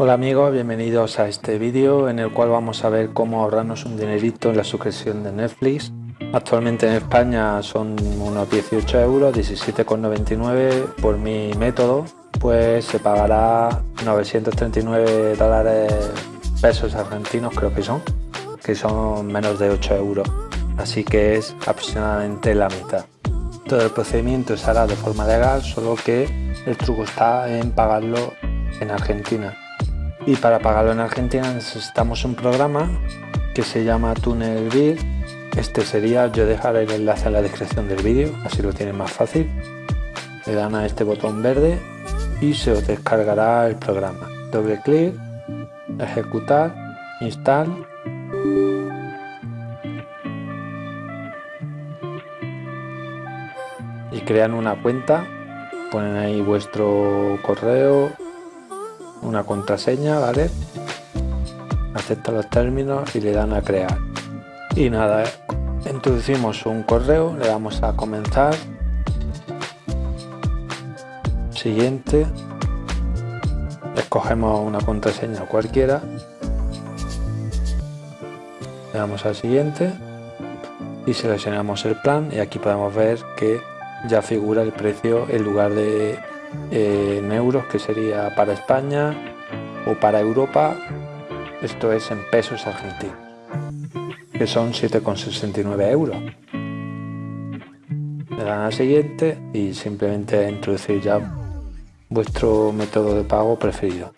Hola amigos, bienvenidos a este vídeo en el cual vamos a ver cómo ahorrarnos un dinerito en la suscripción de Netflix. Actualmente en España son unos 18 euros, 17,99 por mi método, pues se pagará 939 dólares pesos argentinos creo que son, que son menos de 8 euros, así que es aproximadamente la mitad. Todo el procedimiento se hará de forma legal, solo que el truco está en pagarlo en Argentina y para pagarlo en Argentina necesitamos un programa que se llama TunnelBeat este sería, yo dejaré el enlace en la descripción del vídeo, así lo tienen más fácil. Le dan a este botón verde y se os descargará el programa. Doble clic, ejecutar, install. Y crean una cuenta ponen ahí vuestro correo una contraseña, ¿vale? Acepta los términos y le dan a crear. Y nada, introducimos un correo, le damos a comenzar. Siguiente. Escogemos una contraseña cualquiera. Le damos al siguiente y seleccionamos el plan y aquí podemos ver que ya figura el precio en lugar de en euros que sería para España o para Europa esto es en pesos argentinos que son 7,69 euros. Le dan al siguiente y simplemente introducir ya vuestro método de pago preferido